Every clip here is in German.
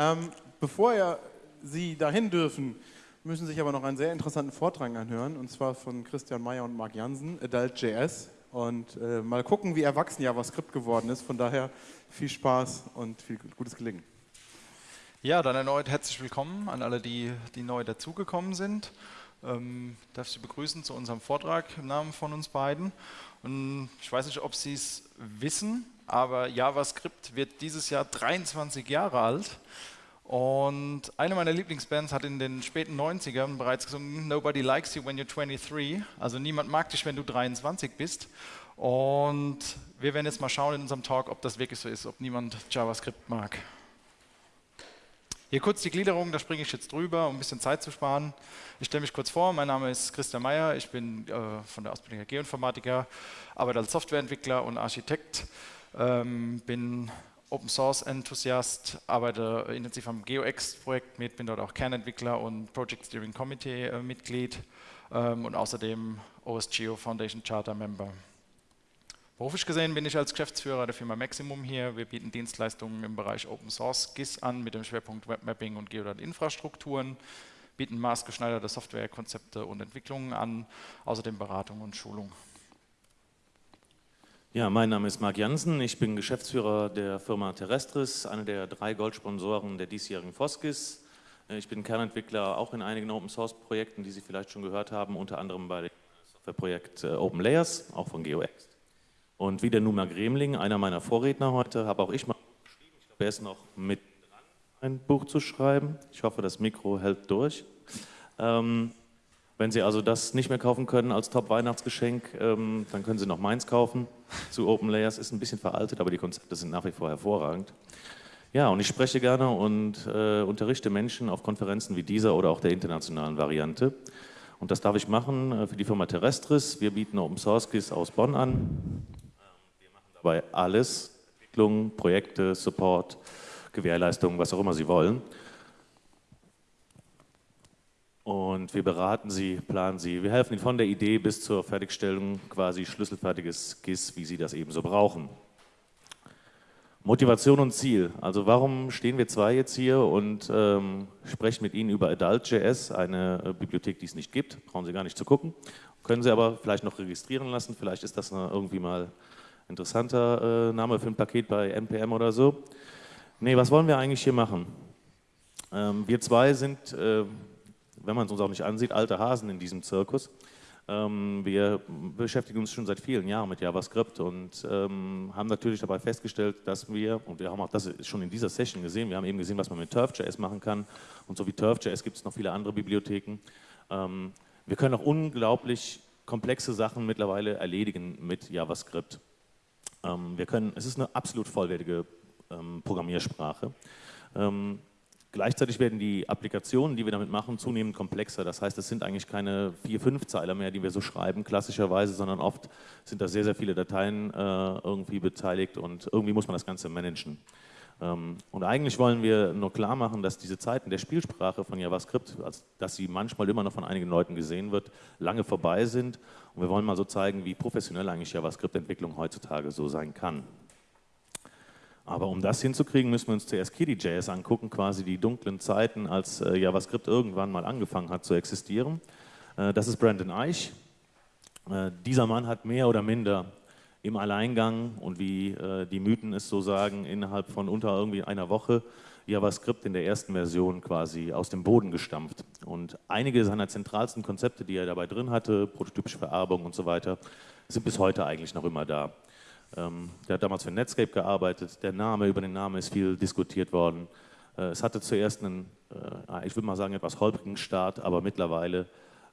Ähm, bevor ihr Sie dahin dürfen, müssen sich aber noch einen sehr interessanten Vortrag anhören, und zwar von Christian Meyer und Marc Jansen, Adult.js. Und äh, mal gucken, wie erwachsen JavaScript geworden ist. Von daher viel Spaß und viel gutes Gelingen. Ja, dann erneut herzlich willkommen an alle, die, die neu dazugekommen sind. Ähm, darf Sie begrüßen zu unserem Vortrag im Namen von uns beiden. Und ich weiß nicht, ob Sie es wissen, aber JavaScript wird dieses Jahr 23 Jahre alt. Und eine meiner Lieblingsbands hat in den späten 90ern bereits gesungen, Nobody likes you when you're 23. Also niemand mag dich, wenn du 23 bist. Und wir werden jetzt mal schauen in unserem Talk, ob das wirklich so ist, ob niemand JavaScript mag. Hier kurz die Gliederung, da springe ich jetzt drüber, um ein bisschen Zeit zu sparen. Ich stelle mich kurz vor, mein Name ist Christian Meyer, ich bin äh, von der Ausbildung Geoinformatiker, arbeite als Softwareentwickler und Architekt, ähm, bin Open Source Enthusiast, arbeite intensiv am GeoX-Projekt mit, bin dort auch Kernentwickler und Project Steering Committee äh, Mitglied ähm, und außerdem OSGeo Foundation Charter Member. Beruflich gesehen bin ich als Geschäftsführer der Firma Maximum hier. Wir bieten Dienstleistungen im Bereich Open Source GIS an mit dem Schwerpunkt Webmapping und Geodat-Infrastrukturen, bieten maßgeschneiderte Softwarekonzepte und Entwicklungen an, außerdem Beratung und Schulung. Ja, mein Name ist Marc Jansen, ich bin Geschäftsführer der Firma Terrestris, einer der drei Goldsponsoren der diesjährigen Foskis. Ich bin Kernentwickler auch in einigen Open-Source-Projekten, die Sie vielleicht schon gehört haben, unter anderem bei dem Softwareprojekt äh, Open Layers, auch von GeoX. Und wie der Numa Gremling, einer meiner Vorredner heute, habe auch ich mal geschrieben, ich glaube, er ist noch mit dran, ein Buch zu schreiben. Ich hoffe, das Mikro hält durch. Ähm, wenn Sie also das nicht mehr kaufen können als Top-Weihnachtsgeschenk, ähm, dann können Sie noch meins kaufen zu Open Layers. Ist ein bisschen veraltet, aber die Konzepte sind nach wie vor hervorragend. Ja, und ich spreche gerne und äh, unterrichte Menschen auf Konferenzen wie dieser oder auch der internationalen Variante. Und das darf ich machen äh, für die Firma Terrestris. Wir bieten Open Source Keys aus Bonn an. Ähm, wir machen dabei alles, Entwicklung, Projekte, Support, Gewährleistung, was auch immer Sie wollen. Und wir beraten Sie, planen Sie, wir helfen Ihnen von der Idee bis zur Fertigstellung quasi schlüsselfertiges GIS, wie Sie das eben so brauchen. Motivation und Ziel. Also warum stehen wir zwei jetzt hier und ähm, sprechen mit Ihnen über Adult.js, eine äh, Bibliothek, die es nicht gibt, brauchen Sie gar nicht zu gucken. Können Sie aber vielleicht noch registrieren lassen, vielleicht ist das eine, irgendwie mal interessanter äh, Name für ein Paket bei NPM oder so. Nee, was wollen wir eigentlich hier machen? Ähm, wir zwei sind äh, wenn man es uns auch nicht ansieht, alte Hasen in diesem Zirkus. Ähm, wir beschäftigen uns schon seit vielen Jahren mit JavaScript und ähm, haben natürlich dabei festgestellt, dass wir, und wir haben auch das schon in dieser Session gesehen, wir haben eben gesehen, was man mit Turf.js machen kann und so wie Turf.js gibt es noch viele andere Bibliotheken. Ähm, wir können auch unglaublich komplexe Sachen mittlerweile erledigen mit JavaScript. Ähm, wir können, es ist eine absolut vollwertige ähm, Programmiersprache. Ähm, Gleichzeitig werden die Applikationen, die wir damit machen, zunehmend komplexer. Das heißt, es sind eigentlich keine vier, fünf Zeiler mehr, die wir so schreiben, klassischerweise, sondern oft sind da sehr, sehr viele Dateien äh, irgendwie beteiligt und irgendwie muss man das Ganze managen. Ähm, und eigentlich wollen wir nur klar machen, dass diese Zeiten der Spielsprache von JavaScript, also dass sie manchmal immer noch von einigen Leuten gesehen wird, lange vorbei sind. Und wir wollen mal so zeigen, wie professionell eigentlich JavaScript-Entwicklung heutzutage so sein kann. Aber um das hinzukriegen, müssen wir uns zuerst KDJS angucken, quasi die dunklen Zeiten, als äh, JavaScript irgendwann mal angefangen hat zu existieren. Äh, das ist Brandon Eich. Äh, dieser Mann hat mehr oder minder im Alleingang und wie äh, die Mythen es so sagen, innerhalb von unter irgendwie einer Woche JavaScript in der ersten Version quasi aus dem Boden gestampft. Und einige seiner zentralsten Konzepte, die er dabei drin hatte, prototypische Vererbung und so weiter, sind bis heute eigentlich noch immer da. Ähm, der hat damals für Netscape gearbeitet. Der Name, über den Namen ist viel diskutiert worden. Äh, es hatte zuerst einen, äh, ich würde mal sagen, etwas holprigen Start, aber mittlerweile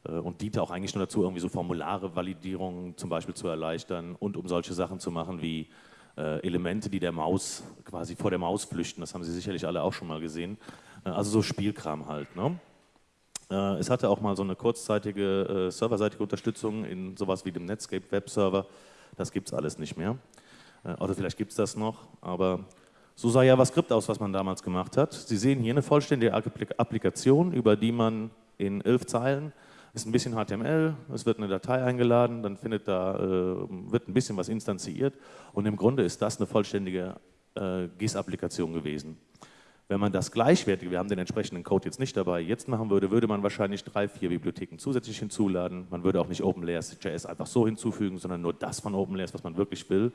äh, und diente auch eigentlich nur dazu, irgendwie so Formulare, Validierungen zum Beispiel zu erleichtern und um solche Sachen zu machen wie Elemente, die der Maus quasi vor der Maus flüchten. Das haben Sie sicherlich alle auch schon mal gesehen. Also so Spielkram halt. Ne? Es hatte auch mal so eine kurzzeitige serverseitige Unterstützung in sowas wie dem Netscape Webserver. Das gibt es alles nicht mehr. Äh, oder vielleicht gibt es das noch, aber so sah JavaScript aus, was man damals gemacht hat. Sie sehen hier eine vollständige Applikation, über die man in elf Zeilen, ist ein bisschen HTML, es wird eine Datei eingeladen, dann findet da, äh, wird ein bisschen was instanziert und im Grunde ist das eine vollständige äh, GIS-Applikation gewesen. Wenn man das gleichwertige, wir haben den entsprechenden Code jetzt nicht dabei, jetzt machen würde, würde man wahrscheinlich drei, vier Bibliotheken zusätzlich hinzuladen. Man würde auch nicht OpenLayers.js einfach so hinzufügen, sondern nur das von OpenLayers, was man wirklich will.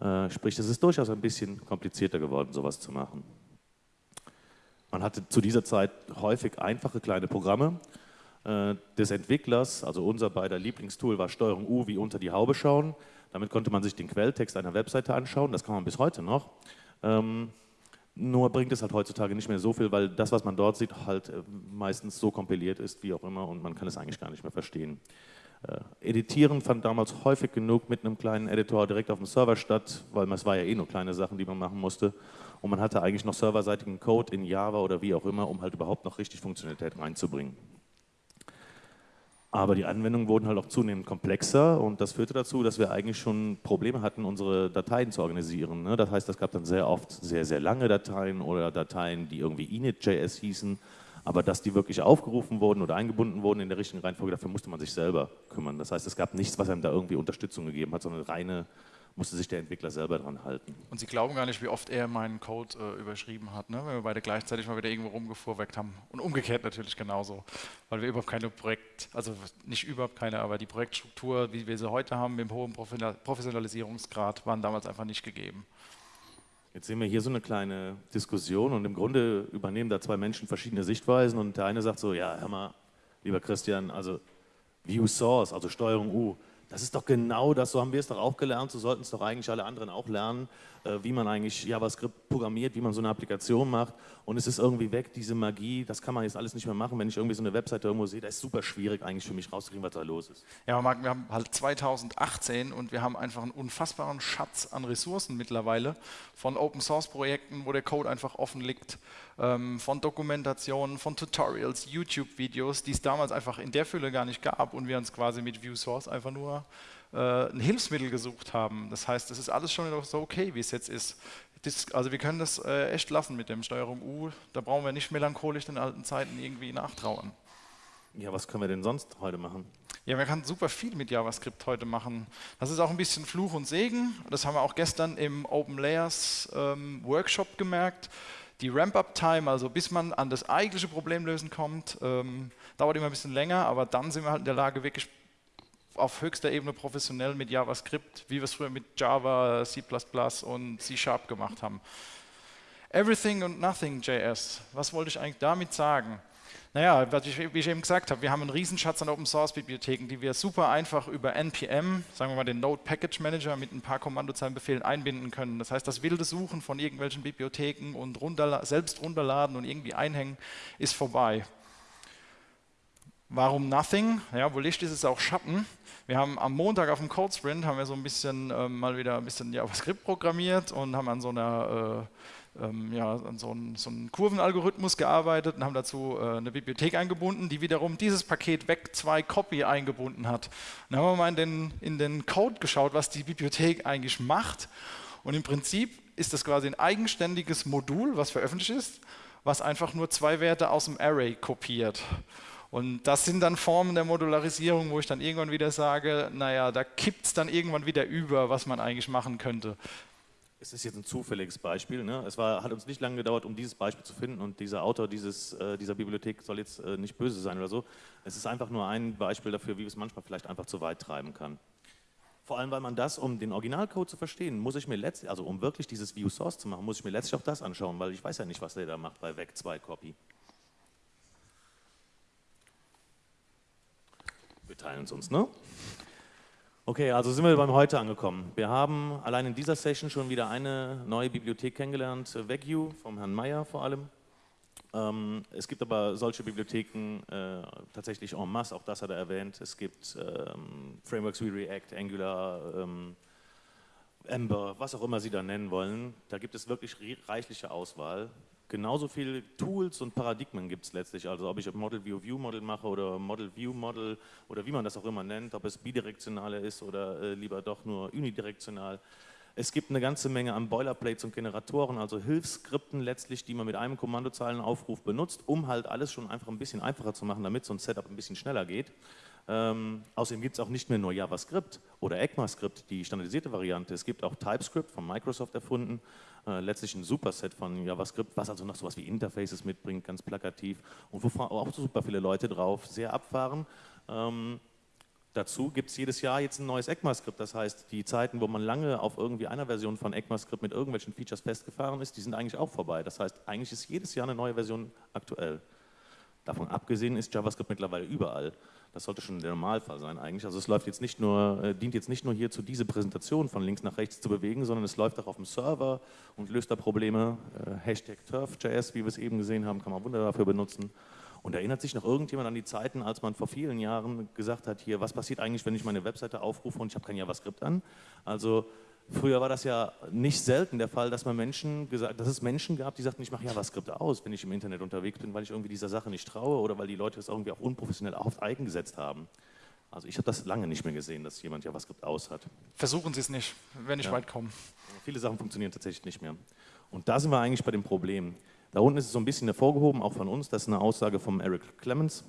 Äh, sprich, es ist durchaus ein bisschen komplizierter geworden, sowas zu machen. Man hatte zu dieser Zeit häufig einfache kleine Programme äh, des Entwicklers, also unser beider Lieblingstool war Steuerung U wie unter die Haube schauen. Damit konnte man sich den Quelltext einer Webseite anschauen, das kann man bis heute noch. Nur bringt es halt heutzutage nicht mehr so viel, weil das, was man dort sieht, halt äh, meistens so kompiliert ist, wie auch immer, und man kann es eigentlich gar nicht mehr verstehen. Äh, Editieren fand damals häufig genug mit einem kleinen Editor direkt auf dem Server statt, weil es war ja eh nur kleine Sachen, die man machen musste. Und man hatte eigentlich noch serverseitigen Code in Java oder wie auch immer, um halt überhaupt noch richtig Funktionalität reinzubringen. Aber die Anwendungen wurden halt auch zunehmend komplexer und das führte dazu, dass wir eigentlich schon Probleme hatten, unsere Dateien zu organisieren. Ne? Das heißt, es gab dann sehr oft sehr, sehr lange Dateien oder Dateien, die irgendwie init.js hießen, aber dass die wirklich aufgerufen wurden oder eingebunden wurden in der richtigen Reihenfolge, dafür musste man sich selber kümmern. Das heißt, es gab nichts, was einem da irgendwie Unterstützung gegeben hat, sondern reine musste sich der Entwickler selber dran halten. Und Sie glauben gar nicht, wie oft er meinen Code äh, überschrieben hat, ne? wenn wir beide gleichzeitig mal wieder irgendwo rumgefuhrwerkt haben. Und umgekehrt natürlich genauso, weil wir überhaupt keine Projekt, also nicht überhaupt keine, aber die Projektstruktur, wie wir sie heute haben, mit dem hohen Professionalisierungsgrad, waren damals einfach nicht gegeben. Jetzt sehen wir hier so eine kleine Diskussion und im Grunde übernehmen da zwei Menschen verschiedene Sichtweisen und der eine sagt so, ja, hör mal, lieber Christian, also View Source, also Steuerung U, das ist doch genau das, so haben wir es doch auch gelernt, so sollten es doch eigentlich alle anderen auch lernen, wie man eigentlich JavaScript programmiert, wie man so eine Applikation macht und es ist irgendwie weg, diese Magie, das kann man jetzt alles nicht mehr machen, wenn ich irgendwie so eine Webseite irgendwo sehe, das ist super schwierig eigentlich für mich rauszukriegen, was da los ist. Ja, Marc, wir haben halt 2018 und wir haben einfach einen unfassbaren Schatz an Ressourcen mittlerweile von Open-Source-Projekten, wo der Code einfach offen liegt, ähm, von Dokumentationen, von Tutorials, YouTube-Videos, die es damals einfach in der Fülle gar nicht gab und wir uns quasi mit ViewSource einfach nur äh, ein Hilfsmittel gesucht haben. Das heißt, es ist alles schon so okay, wie es jetzt ist. Das, also wir können das äh, echt lassen mit dem Steuerung U. Da brauchen wir nicht melancholisch den alten Zeiten irgendwie nachtrauern. Ja, was können wir denn sonst heute machen? Ja, man kann super viel mit JavaScript heute machen. Das ist auch ein bisschen Fluch und Segen. Das haben wir auch gestern im Open Layers ähm, Workshop gemerkt. Die Ramp-Up-Time, also bis man an das eigentliche Problemlösen kommt, ähm, dauert immer ein bisschen länger, aber dann sind wir halt in der Lage, wirklich auf höchster Ebene professionell mit JavaScript, wie wir es früher mit Java, C++ und C Sharp gemacht haben. Everything und Nothing JS. Was wollte ich eigentlich damit sagen? Naja, wie ich eben gesagt habe, wir haben einen Riesenschatz an Open Source Bibliotheken, die wir super einfach über NPM, sagen wir mal den Node Package Manager mit ein paar Kommandozeilenbefehlen einbinden können. Das heißt, das wilde Suchen von irgendwelchen Bibliotheken und runterla selbst runterladen und irgendwie einhängen ist vorbei. Warum Nothing? Ja, wo Licht ist, ist auch Schatten. Wir haben am Montag auf dem Code Sprint haben wir so ein bisschen äh, mal wieder ein bisschen JavaScript programmiert und haben an so einer äh, ähm, ja, an so einen, so Kurvenalgorithmus gearbeitet und haben dazu äh, eine Bibliothek eingebunden, die wiederum dieses Paket weg 2 Copy eingebunden hat. Und dann haben wir mal in den, in den Code geschaut, was die Bibliothek eigentlich macht. Und im Prinzip ist das quasi ein eigenständiges Modul, was veröffentlicht ist, was einfach nur zwei Werte aus dem Array kopiert. Und das sind dann Formen der Modularisierung, wo ich dann irgendwann wieder sage, naja, da kippt es dann irgendwann wieder über, was man eigentlich machen könnte. Es ist jetzt ein zufälliges Beispiel. Ne? Es war, hat uns nicht lange gedauert, um dieses Beispiel zu finden und dieser Autor dieses, äh, dieser Bibliothek soll jetzt äh, nicht böse sein oder so. Es ist einfach nur ein Beispiel dafür, wie es manchmal vielleicht einfach zu weit treiben kann. Vor allem, weil man das, um den Originalcode zu verstehen, muss ich mir letztlich, also um wirklich dieses View Source zu machen, muss ich mir letztlich auch das anschauen, weil ich weiß ja nicht, was der da macht bei Weg 2 Copy. Wir teilen es uns, ne? Okay, also sind wir beim Heute angekommen. Wir haben allein in dieser Session schon wieder eine neue Bibliothek kennengelernt, VegU vom Herrn Meyer vor allem. Ähm, es gibt aber solche Bibliotheken äh, tatsächlich en masse, auch das hat er erwähnt. Es gibt ähm, Frameworks wie React, Angular, ähm, Ember, was auch immer Sie da nennen wollen. Da gibt es wirklich reichliche Auswahl genauso viele Tools und Paradigmen gibt es letztlich. Also ob ich Model View View Model mache oder Model View Model oder wie man das auch immer nennt, ob es bidirektionale ist oder äh, lieber doch nur unidirektional. Es gibt eine ganze Menge an Boilerplates und Generatoren, also Hilfsskripten letztlich, die man mit einem Kommandozeilenaufruf benutzt, um halt alles schon einfach ein bisschen einfacher zu machen, damit so ein Setup ein bisschen schneller geht. Ähm, außerdem gibt es auch nicht mehr nur JavaScript oder ECMAScript, die standardisierte Variante. Es gibt auch TypeScript von Microsoft erfunden, äh, letztlich ein Superset von JavaScript, was also noch sowas wie Interfaces mitbringt, ganz plakativ und wo auch super viele Leute drauf sehr abfahren. Ähm, dazu gibt es jedes Jahr jetzt ein neues ECMAScript, das heißt, die Zeiten, wo man lange auf irgendwie einer Version von ECMAScript mit irgendwelchen Features festgefahren ist, die sind eigentlich auch vorbei. Das heißt, eigentlich ist jedes Jahr eine neue Version aktuell. Davon abgesehen ist JavaScript mittlerweile überall. Das sollte schon der Normalfall sein eigentlich. Also es läuft jetzt nicht nur, äh, dient jetzt nicht nur hierzu, diese Präsentation von links nach rechts zu bewegen, sondern es läuft auch auf dem Server und löst da Probleme. Äh, Hashtag TurfJS, wie wir es eben gesehen haben, kann man wunderbar dafür benutzen. Und erinnert sich noch irgendjemand an die Zeiten, als man vor vielen Jahren gesagt hat, hier, was passiert eigentlich, wenn ich meine Webseite aufrufe und ich habe kein JavaScript an? Also Früher war das ja nicht selten der Fall, dass, man Menschen gesagt, dass es Menschen gab, die sagten, ich mache JavaScript aus, wenn ich im Internet unterwegs bin, weil ich irgendwie dieser Sache nicht traue oder weil die Leute es irgendwie auch unprofessionell auf eigen gesetzt haben. Also ich habe das lange nicht mehr gesehen, dass jemand JavaScript aus hat. Versuchen Sie es nicht, wenn ich ja. weit komme. Viele Sachen funktionieren tatsächlich nicht mehr. Und da sind wir eigentlich bei dem Problem. Da unten ist es so ein bisschen hervorgehoben, auch von uns, das ist eine Aussage von Eric Clemens,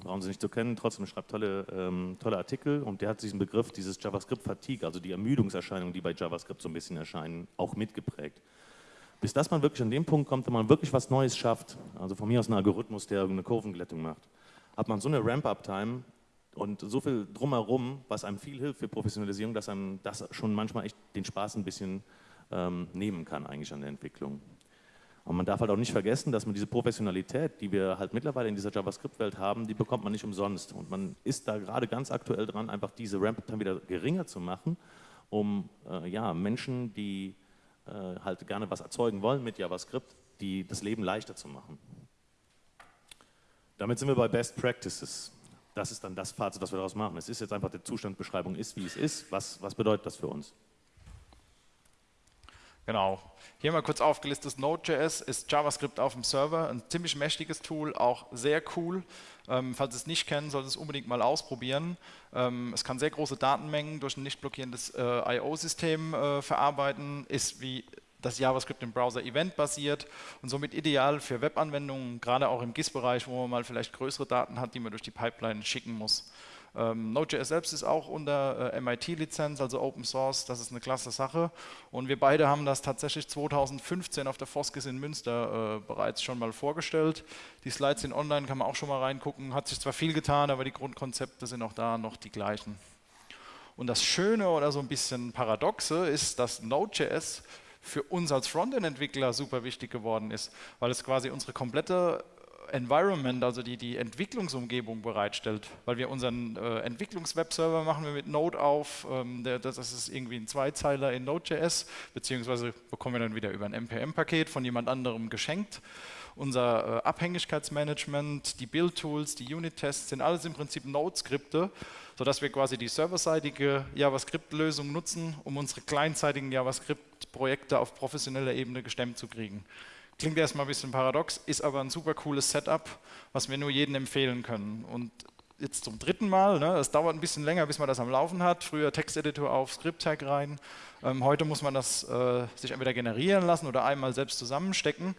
brauchen Sie nicht zu kennen, trotzdem schreibt tolle, ähm, tolle Artikel und der hat diesen Begriff, dieses JavaScript-Fatigue, also die Ermüdungserscheinungen, die bei JavaScript so ein bisschen erscheinen, auch mitgeprägt. Bis dass man wirklich an dem Punkt kommt, wenn man wirklich was Neues schafft, also von mir aus ein Algorithmus, der eine Kurvenglättung macht, hat man so eine Ramp-Up-Time und so viel drumherum, was einem viel hilft für Professionalisierung, dass einem das schon manchmal echt den Spaß ein bisschen ähm, nehmen kann eigentlich an der Entwicklung. Und man darf halt auch nicht vergessen, dass man diese Professionalität, die wir halt mittlerweile in dieser JavaScript-Welt haben, die bekommt man nicht umsonst. Und man ist da gerade ganz aktuell dran, einfach diese Ramp-Time wieder geringer zu machen, um äh, ja, Menschen, die äh, halt gerne was erzeugen wollen mit JavaScript, die das Leben leichter zu machen. Damit sind wir bei Best Practices. Das ist dann das Fazit, was wir daraus machen. Es ist jetzt einfach, die Zustandbeschreibung ist, wie es ist. Was, was bedeutet das für uns? Genau. Hier mal kurz aufgelistet, Node.js ist JavaScript auf dem Server, ein ziemlich mächtiges Tool, auch sehr cool. Ähm, falls ihr es nicht kennt, solltet ihr es unbedingt mal ausprobieren. Ähm, es kann sehr große Datenmengen durch ein nicht blockierendes äh, I.O.-System äh, verarbeiten, ist wie das JavaScript im Browser eventbasiert und somit ideal für Webanwendungen, gerade auch im GIS-Bereich, wo man mal vielleicht größere Daten hat, die man durch die Pipeline schicken muss. Ähm, Node.js selbst ist auch unter äh, MIT-Lizenz, also Open Source, das ist eine klasse Sache. Und wir beide haben das tatsächlich 2015 auf der Foskis in Münster äh, bereits schon mal vorgestellt. Die Slides sind online, kann man auch schon mal reingucken. Hat sich zwar viel getan, aber die Grundkonzepte sind auch da noch die gleichen. Und das Schöne oder so ein bisschen Paradoxe ist, dass Node.js für uns als Frontend-Entwickler super wichtig geworden ist, weil es quasi unsere komplette Environment, also die, die Entwicklungsumgebung bereitstellt, weil wir unseren äh, Entwicklungswebserver machen wir mit Node auf, ähm, der, das ist irgendwie ein Zweizeiler in Node.js, beziehungsweise bekommen wir dann wieder über ein NPM-Paket von jemand anderem geschenkt. Unser äh, Abhängigkeitsmanagement, die Build-Tools, die Unit-Tests sind alles im Prinzip Node-Skripte, sodass wir quasi die serverseitige JavaScript-Lösung nutzen, um unsere kleinzeitigen JavaScript-Projekte auf professioneller Ebene gestemmt zu kriegen. Klingt erstmal ein bisschen paradox, ist aber ein super cooles Setup, was wir nur jedem empfehlen können. Und jetzt zum dritten Mal, ne, es dauert ein bisschen länger, bis man das am Laufen hat. Früher Texteditor auf, Script-Tag rein. Ähm, heute muss man das äh, sich entweder generieren lassen oder einmal selbst zusammenstecken.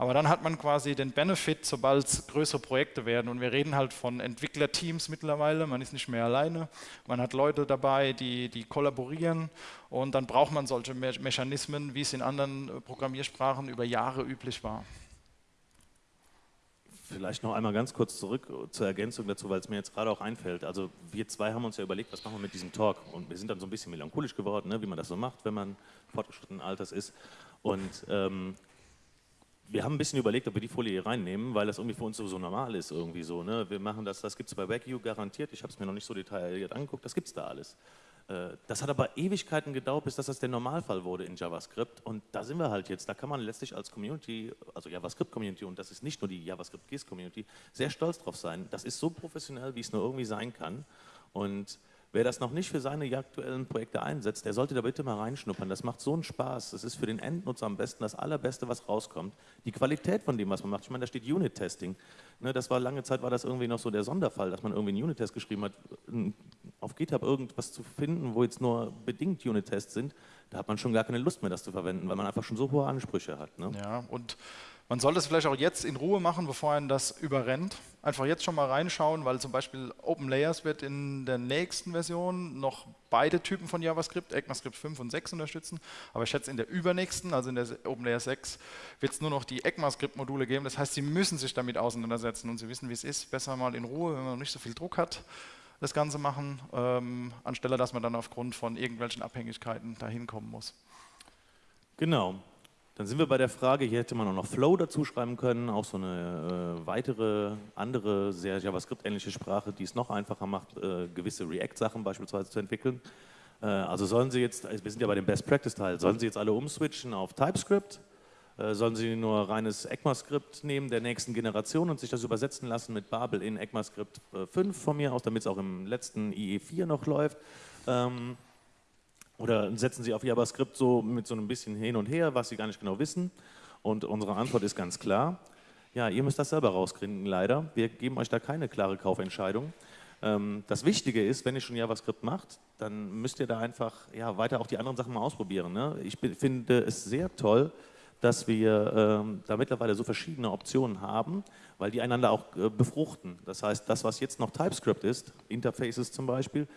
Aber dann hat man quasi den Benefit, sobald es größere Projekte werden. Und wir reden halt von Entwicklerteams mittlerweile. Man ist nicht mehr alleine. Man hat Leute dabei, die, die kollaborieren. Und dann braucht man solche Me Mechanismen, wie es in anderen äh, Programmiersprachen über Jahre üblich war. Vielleicht noch einmal ganz kurz zurück zur Ergänzung dazu, weil es mir jetzt gerade auch einfällt. Also wir zwei haben uns ja überlegt, was machen wir mit diesem Talk und wir sind dann so ein bisschen melancholisch geworden, ne, wie man das so macht, wenn man fortgeschrittenen Alters ist. Und ähm, wir haben ein bisschen überlegt, ob wir die Folie hier reinnehmen, weil das irgendwie für uns so, normal ist irgendwie so. Ne? Wir machen das, das gibt es bei Wagyu garantiert, ich habe es mir noch nicht so detailliert angeguckt, das gibt es da alles. Äh, das hat aber Ewigkeiten gedauert, bis das, das der Normalfall wurde in JavaScript und da sind wir halt jetzt, da kann man letztlich als Community, also JavaScript-Community und das ist nicht nur die JavaScript-GIS-Community, sehr stolz drauf sein. Das ist so professionell, wie es nur irgendwie sein kann und Wer das noch nicht für seine aktuellen Projekte einsetzt, der sollte da bitte mal reinschnuppern. Das macht so einen Spaß. Das ist für den Endnutzer am besten das Allerbeste, was rauskommt. Die Qualität von dem, was man macht. Ich meine, da steht Unit-Testing. Ne, das war lange Zeit war das irgendwie noch so der Sonderfall, dass man irgendwie einen Unit-Test geschrieben hat. Auf GitHub irgendwas zu finden, wo jetzt nur bedingt Unit-Tests sind, da hat man schon gar keine Lust mehr, das zu verwenden, weil man einfach schon so hohe Ansprüche hat. Ne? Ja, und Man sollte es vielleicht auch jetzt in Ruhe machen, bevor einen das überrennt. Einfach jetzt schon mal reinschauen, weil zum Beispiel OpenLayers wird in der nächsten Version noch beide Typen von JavaScript, ECMAScript 5 und 6 unterstützen. Aber ich schätze, in der übernächsten, also in der OpenLayers 6, wird es nur noch die ECMAScript-Module geben. Das heißt, Sie müssen sich damit auseinandersetzen und Sie wissen, wie es ist. Besser mal in Ruhe, wenn man nicht so viel Druck hat, das Ganze machen, ähm, anstelle dass man dann aufgrund von irgendwelchen Abhängigkeiten dahin kommen muss. Genau. Dann sind wir bei der Frage, hier hätte man auch noch Flow dazu schreiben können, auch so eine äh, weitere, andere, sehr JavaScript-ähnliche Sprache, die es noch einfacher macht, äh, gewisse React-Sachen beispielsweise zu entwickeln. Äh, also sollen Sie jetzt, wir sind ja bei dem Best-Practice-Teil, sollen Sie jetzt alle umswitchen auf TypeScript? Äh, sollen Sie nur reines ECMAScript nehmen der nächsten Generation und sich das übersetzen lassen mit Babel in ECMAScript 5 äh, von mir aus, damit es auch im letzten IE4 noch läuft? Ähm, oder setzen Sie auf JavaScript so mit so ein bisschen hin und her, was Sie gar nicht genau wissen? Und unsere Antwort ist ganz klar. Ja, ihr müsst das selber rauskriegen, leider. Wir geben euch da keine klare Kaufentscheidung. Ähm, das Wichtige ist, wenn ihr schon JavaScript macht, dann müsst ihr da einfach ja, weiter auch die anderen Sachen mal ausprobieren. Ne? Ich finde es sehr toll, dass wir ähm, da mittlerweile so verschiedene Optionen haben, weil die einander auch äh, befruchten. Das heißt, das, was jetzt noch TypeScript ist, Interfaces zum Beispiel,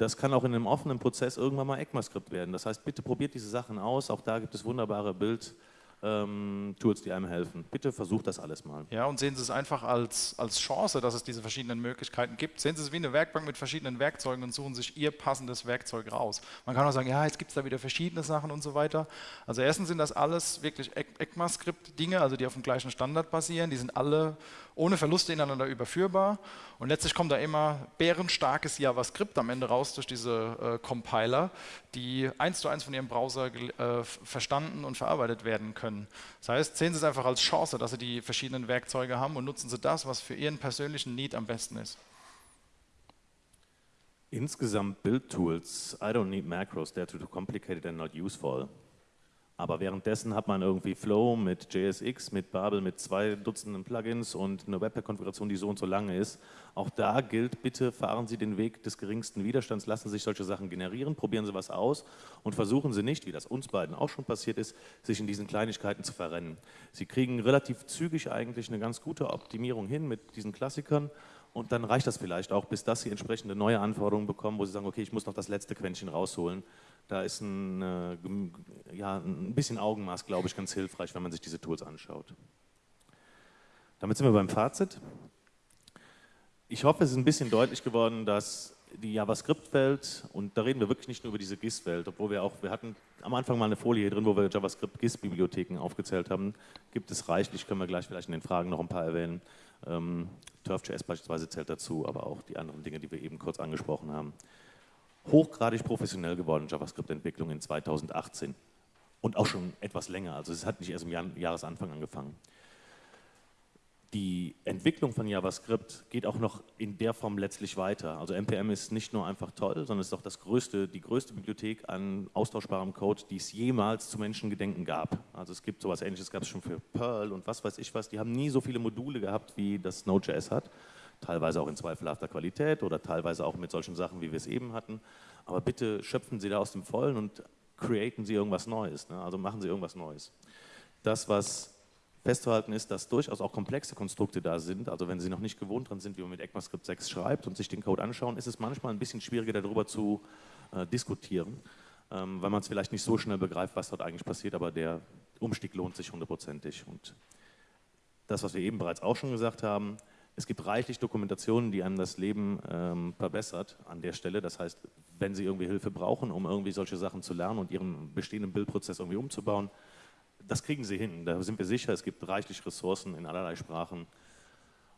das kann auch in einem offenen Prozess irgendwann mal ECMAScript werden. Das heißt, bitte probiert diese Sachen aus. Auch da gibt es wunderbare Bild- ähm, Tools, die einem helfen. Bitte versucht das alles mal. Ja, und sehen Sie es einfach als, als Chance, dass es diese verschiedenen Möglichkeiten gibt. Sehen Sie es wie eine Werkbank mit verschiedenen Werkzeugen und suchen sich Ihr passendes Werkzeug raus. Man kann auch sagen, ja, jetzt gibt es da wieder verschiedene Sachen und so weiter. Also erstens sind das alles wirklich ECMAScript-Dinge, also die auf dem gleichen Standard basieren. Die sind alle ohne Verluste ineinander überführbar. Und letztlich kommt da immer bärenstarkes JavaScript am Ende raus durch diese äh, Compiler, die eins zu eins von Ihrem Browser äh, verstanden und verarbeitet werden können. Das heißt, sehen Sie es einfach als Chance, dass Sie die verschiedenen Werkzeuge haben und nutzen Sie das, was für Ihren persönlichen Need am besten ist. Insgesamt Build-Tools, I don't need macros, they're too complicated and not useful. Aber währenddessen hat man irgendwie Flow mit JSX, mit Babel, mit zwei Dutzenden Plugins und eine Webpack-Konfiguration, die so und so lange ist. Auch da gilt, bitte fahren Sie den Weg des geringsten Widerstands, lassen Sie sich solche Sachen generieren, probieren Sie was aus und versuchen Sie nicht, wie das uns beiden auch schon passiert ist, sich in diesen Kleinigkeiten zu verrennen. Sie kriegen relativ zügig eigentlich eine ganz gute Optimierung hin mit diesen Klassikern und dann reicht das vielleicht auch, bis dass Sie entsprechende neue Anforderungen bekommen, wo Sie sagen, okay, ich muss noch das letzte Quäntchen rausholen da ist ein, äh, ja, ein bisschen Augenmaß, glaube ich, ganz hilfreich, wenn man sich diese Tools anschaut. Damit sind wir beim Fazit. Ich hoffe, es ist ein bisschen deutlich geworden, dass die JavaScript-Welt, und da reden wir wirklich nicht nur über diese GIS-Welt, obwohl wir auch, wir hatten am Anfang mal eine Folie hier drin, wo wir JavaScript-GIS-Bibliotheken aufgezählt haben, gibt es reichlich, können wir gleich vielleicht in den Fragen noch ein paar erwähnen. Ähm, TurfJS beispielsweise zählt dazu, aber auch die anderen Dinge, die wir eben kurz angesprochen haben hochgradig professionell geworden, JavaScript-Entwicklung in 2018. Und auch schon etwas länger, also es hat nicht erst im Jahresanfang angefangen. Die Entwicklung von JavaScript geht auch noch in der Form letztlich weiter. Also NPM ist nicht nur einfach toll, sondern ist auch das größte, die größte Bibliothek an austauschbarem Code, die es jemals zu Menschengedenken gab. Also es gibt sowas ähnliches, gab es schon für Perl und was weiß ich was. Die haben nie so viele Module gehabt, wie das Node.js hat teilweise auch in zweifelhafter Qualität oder teilweise auch mit solchen Sachen, wie wir es eben hatten. Aber bitte schöpfen Sie da aus dem Vollen und createn Sie irgendwas Neues. Ne? Also machen Sie irgendwas Neues. Das, was festzuhalten ist, dass durchaus auch komplexe Konstrukte da sind. Also wenn Sie noch nicht gewohnt dran sind, wie man mit ECMAScript 6 schreibt und sich den Code anschauen, ist es manchmal ein bisschen schwieriger darüber zu äh, diskutieren, ähm, weil man es vielleicht nicht so schnell begreift, was dort eigentlich passiert, aber der Umstieg lohnt sich hundertprozentig. Und das, was wir eben bereits auch schon gesagt haben, es gibt reichlich Dokumentationen, die einem das Leben ähm, verbessert an der Stelle. Das heißt, wenn Sie irgendwie Hilfe brauchen, um irgendwie solche Sachen zu lernen und Ihren bestehenden Bildprozess irgendwie umzubauen, das kriegen Sie hin. Da sind wir sicher. Es gibt reichlich Ressourcen in allerlei Sprachen.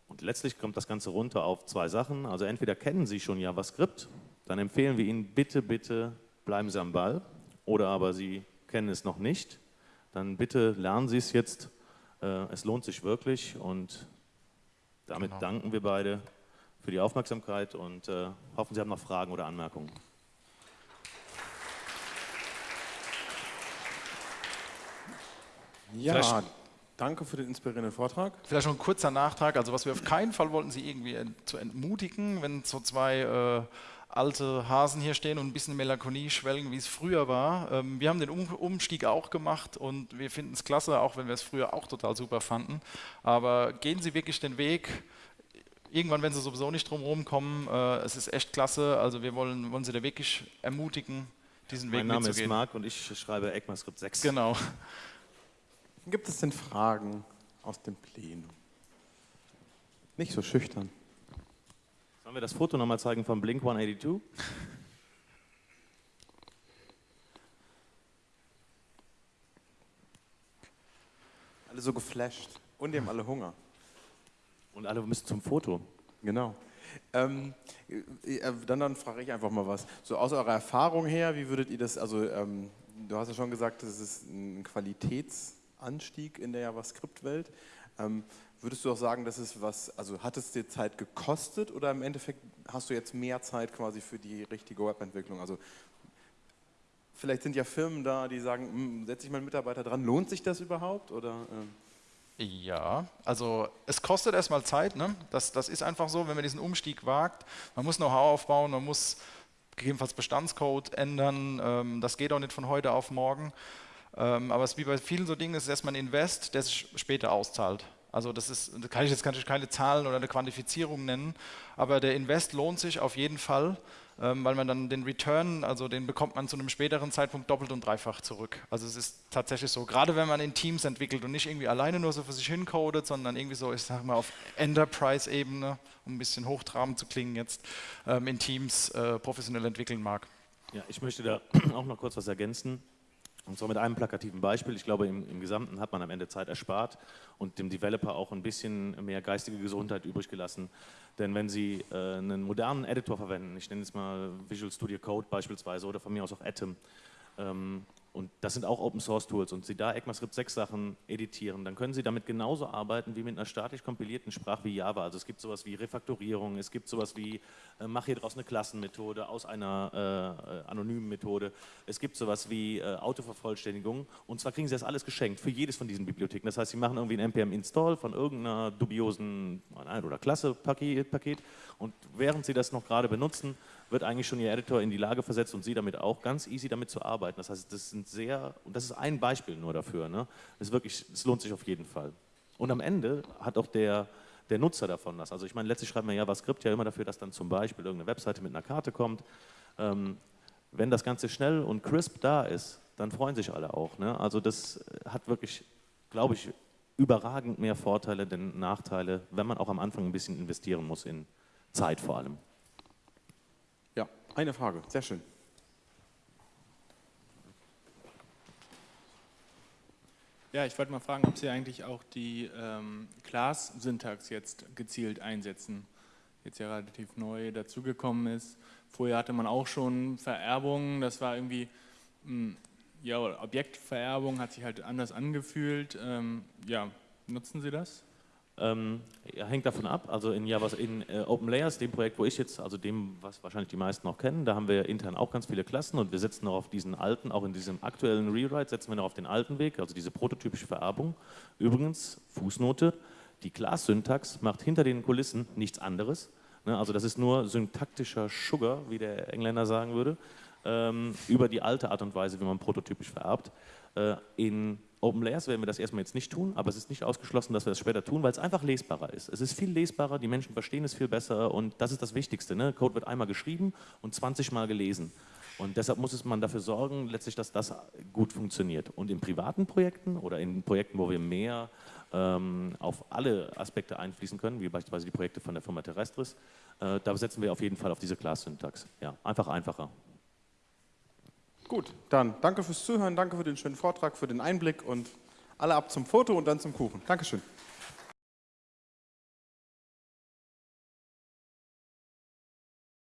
Und letztlich kommt das Ganze runter auf zwei Sachen. Also entweder kennen Sie schon JavaScript, dann empfehlen wir Ihnen bitte, bitte bleiben Sie am Ball. Oder aber Sie kennen es noch nicht, dann bitte lernen Sie es jetzt. Äh, es lohnt sich wirklich und damit genau. danken wir beide für die Aufmerksamkeit und äh, hoffen, Sie haben noch Fragen oder Anmerkungen. Ja, Vielleicht danke für den inspirierenden Vortrag. Vielleicht noch ein kurzer Nachtrag. Also was wir auf keinen Fall wollten, Sie irgendwie zu entmutigen, wenn so zwei äh, alte Hasen hier stehen und ein bisschen Melancholie schwelgen, wie es früher war. Ähm, wir haben den um Umstieg auch gemacht und wir finden es klasse, auch wenn wir es früher auch total super fanden. Aber gehen Sie wirklich den Weg. Irgendwann, wenn Sie sowieso nicht drum kommen, äh, es ist echt klasse. Also wir wollen, wollen Sie da wirklich ermutigen, diesen Weg Mein Name ist Marc und ich schreibe ECMAScript 6. Genau. Gibt es denn Fragen aus dem Plenum? Nicht so schüchtern. Sollen wir das Foto nochmal zeigen von Blink 182? Alle so geflasht. Und die haben alle Hunger. Und alle müssen zum Foto. Genau. Ähm, äh, äh, dann, dann frage ich einfach mal was. So aus eurer Erfahrung her, wie würdet ihr das, also ähm, du hast ja schon gesagt, das ist ein Qualitätsanstieg in der JavaScript-Welt. Ähm, würdest du auch sagen, dass es was, also hat es dir Zeit gekostet oder im Endeffekt hast du jetzt mehr Zeit quasi für die richtige Webentwicklung? Also vielleicht sind ja Firmen da, die sagen, hm, setze ich meinen Mitarbeiter dran, lohnt sich das überhaupt? Oder, ähm ja, also es kostet erstmal Zeit, ne? das, das ist einfach so, wenn man diesen Umstieg wagt. Man muss Know-how aufbauen, man muss gegebenenfalls Bestandscode ändern, ähm, das geht auch nicht von heute auf morgen. Ähm, aber es ist wie bei vielen so Dingen, es ist erstmal ein Invest, der sich später auszahlt. Also das ist, da kann ich jetzt natürlich keine Zahlen oder eine Quantifizierung nennen, aber der Invest lohnt sich auf jeden Fall, ähm, weil man dann den Return, also den bekommt man zu einem späteren Zeitpunkt doppelt und dreifach zurück. Also es ist tatsächlich so, gerade wenn man in Teams entwickelt und nicht irgendwie alleine nur so für sich hincodet, sondern irgendwie so, ich sag mal, auf Enterprise-Ebene, um ein bisschen hochtrabend zu klingen jetzt, ähm, in Teams äh, professionell entwickeln mag. Ja, ich möchte da auch noch kurz was ergänzen. Und zwar mit einem plakativen Beispiel. Ich glaube, im, im, Gesamten hat man am Ende Zeit erspart und dem Developer auch ein bisschen mehr geistige Gesundheit übrig gelassen. Denn wenn Sie äh, einen modernen Editor verwenden, ich nenne es mal Visual Studio Code beispielsweise oder von mir aus auch Atom, ähm, und das sind auch Open Source Tools und Sie da ECMAScript 6 Sachen editieren, dann können Sie damit genauso arbeiten wie mit einer statisch kompilierten Sprache wie Java. Also es gibt sowas wie Refaktorierung, es gibt sowas wie äh, mach hier draus eine Klassenmethode aus einer äh, anonymen Methode, es gibt sowas wie äh, Autovervollständigung und zwar kriegen Sie das alles geschenkt für jedes von diesen Bibliotheken. Das heißt, Sie machen irgendwie ein npm-Install von irgendeiner dubiosen oder Klasse-Paket und während Sie das noch gerade benutzen, wird eigentlich schon Ihr Editor in die Lage versetzt und Sie damit auch ganz easy damit zu arbeiten. Das heißt, das sind sehr, und das ist ein Beispiel nur dafür, ne? das, wirklich, das lohnt sich auf jeden Fall. Und am Ende hat auch der, der Nutzer davon was. Also ich meine, letztlich schreibt man JavaScript ja immer dafür, dass dann zum Beispiel irgendeine Webseite mit einer Karte kommt. Ähm, wenn das Ganze schnell und crisp da ist, dann freuen sich alle auch. Ne? Also das hat wirklich, glaube ich, überragend mehr Vorteile denn Nachteile, wenn man auch am Anfang ein bisschen investieren muss in Zeit vor allem. Eine Frage, sehr schön. Ja, ich wollte mal fragen, ob Sie eigentlich auch die ähm, Class-Syntax jetzt gezielt einsetzen. Jetzt ja relativ neu dazugekommen ist. Vorher hatte man auch schon Vererbungen, das war irgendwie, mh, hm, ja, Objektvererbung hat sich halt anders angefühlt. Ähm, ja, nutzen Sie das? Ähm, hängt davon ab. Also in, Java, in äh, Open Layers, dem Projekt, wo ich jetzt, also dem, was wahrscheinlich die meisten noch kennen, da haben wir intern auch ganz viele Klassen und wir setzen noch auf diesen alten, auch in diesem aktuellen Rewrite, setzen wir noch auf den alten Weg, also diese prototypische Vererbung. Übrigens, Fußnote, die Class-Syntax macht hinter den Kulissen nichts anderes. Ne? Also das ist nur syntaktischer Sugar, wie der Engländer sagen würde, ähm, über die alte Art und Weise, wie man prototypisch vererbt. Äh, in Open Layers werden wir das erstmal jetzt nicht tun, aber es ist nicht ausgeschlossen, dass wir das später tun, weil es einfach lesbarer ist. Es ist viel lesbarer, die Menschen verstehen es viel besser und das ist das Wichtigste. Ne? Code wird einmal geschrieben und 20 Mal gelesen. Und deshalb muss man dafür sorgen, letztlich, dass das gut funktioniert. Und in privaten Projekten oder in Projekten, wo wir mehr ähm, auf alle Aspekte einfließen können, wie beispielsweise die Projekte von der Firma Terrestris, äh, da setzen wir auf jeden Fall auf diese Class-Syntax. Ja, einfach einfacher. Gut, dann danke fürs Zuhören, danke für den schönen Vortrag, für den Einblick und alle ab zum Foto und dann zum Kuchen. Dankeschön.